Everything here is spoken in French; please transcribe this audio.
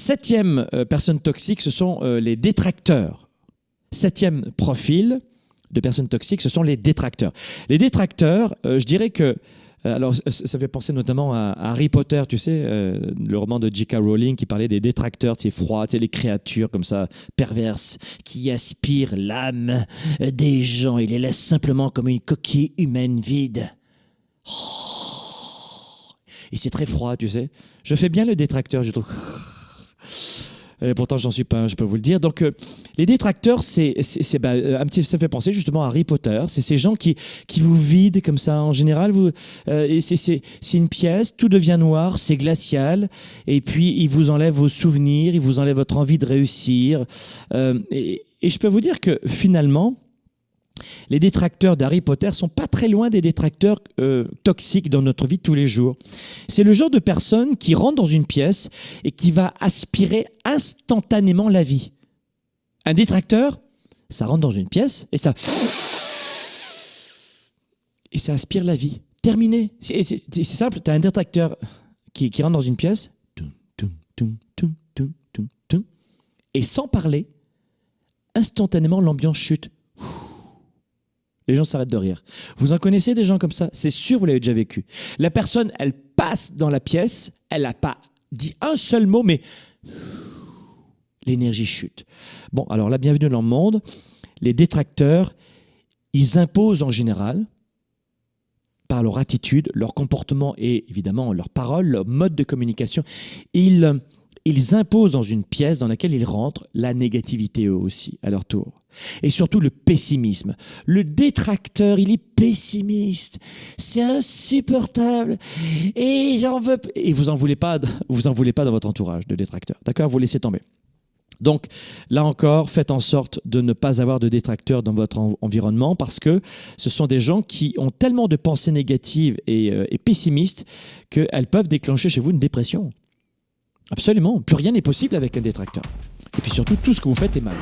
Septième euh, personne toxique, ce sont euh, les détracteurs. Septième profil de personnes toxiques, ce sont les détracteurs. Les détracteurs, euh, je dirais que alors, ça fait penser notamment à, Harry Potter, tu sais, le roman de J.K. Rowling qui parlait des détracteurs, sais, froids, les créatures comme ça, perverses, qui aspirent l'âme des gens et les laissent simplement comme une coquille humaine vide. Oh. Et c'est très froid, tu sais. Je fais bien le détracteur, je trouve. Et pourtant, j'en suis pas je peux vous le dire. Donc, euh, les détracteurs, c'est, bah, un petit, ça fait penser justement à Harry Potter. C'est ces gens qui, qui vous vident comme ça. En général, vous, euh, c'est, une pièce, tout devient noir, c'est glacial, et puis ils vous enlèvent vos souvenirs, ils vous enlèvent votre envie de réussir. Euh, et, et je peux vous dire que finalement, les détracteurs d'Harry Potter sont pas très loin des détracteurs euh, toxiques dans notre vie de tous les jours. C'est le genre de personne qui rentre dans une pièce et qui va aspirer instantanément la vie. Un détracteur, ça rentre dans une pièce et ça et ça aspire la vie. Terminé. C'est simple. Tu as un détracteur qui, rentre dans une pièce et sans parler, instantanément l'ambiance chute les gens s'arrêtent de rire. Vous en connaissez des gens comme ça? C'est sûr, vous l'avez déjà vécu. La personne, elle passe dans la pièce, elle n'a pas dit un seul mot, mais l'énergie chute. Bon, alors la bienvenue dans le monde. Les détracteurs, ils imposent en général, par leur attitude, leur comportement et évidemment leur parole, leur mode de communication, ils ils imposent dans une pièce dans laquelle ils rentrent la négativité eux aussi, à leur tour. Et surtout le pessimisme. Le détracteur, il est pessimiste. C'est insupportable. Et j'en veux. Et vous en voulez pas, vous en voulez pas dans votre entourage de détracteurs. D'accord? Vous laissez tomber. Donc là encore, faites en sorte de ne pas avoir de détracteurs dans votre environnement parce que ce sont des gens qui ont tellement de pensées négatives et, euh, et pessimistes qu'elles peuvent déclencher chez vous une dépression. Absolument. Plus rien n'est possible avec un détracteur. Et puis surtout, tout ce que vous faites est mal.